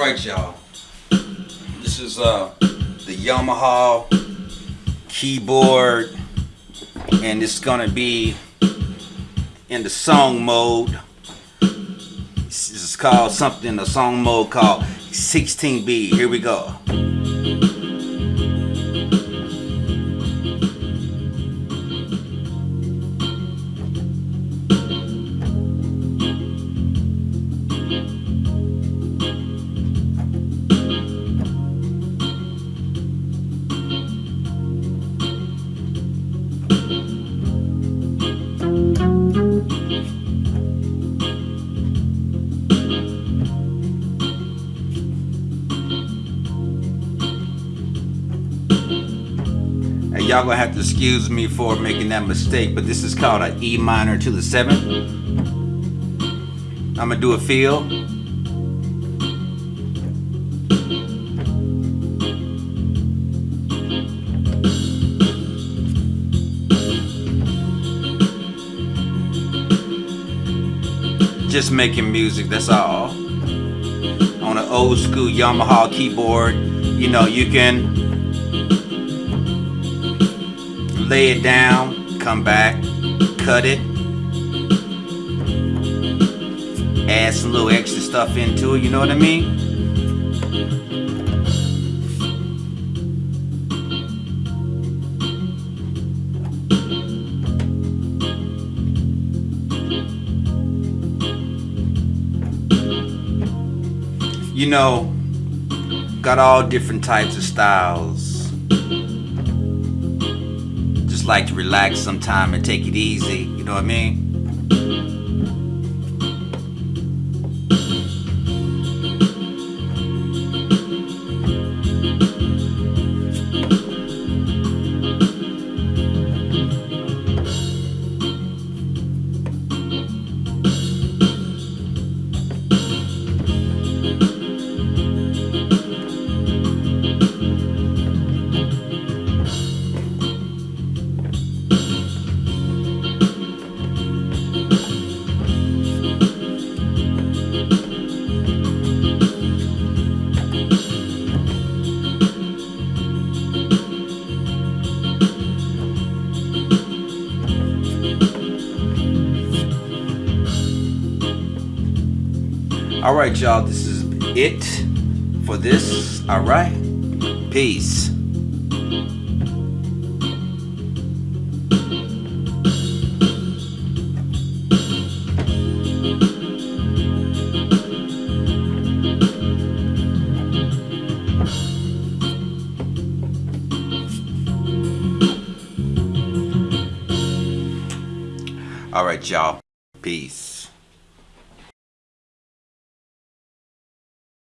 Alright y'all. This is uh the Yamaha keyboard and it's gonna be in the song mode. This is called something the song mode called 16B. Here we go. And y'all gonna have to excuse me for making that mistake, but this is called an E minor to the seventh. I'm gonna do a feel. Just making music, that's all. On an old school Yamaha keyboard, you know, you can lay it down, come back, cut it, add some little extra stuff into it, you know what I mean? You know, got all different types of styles just like to relax sometime and take it easy. You know what I mean? All right, y'all. This is it for this. All right. Peace. All right, y'all. Peace.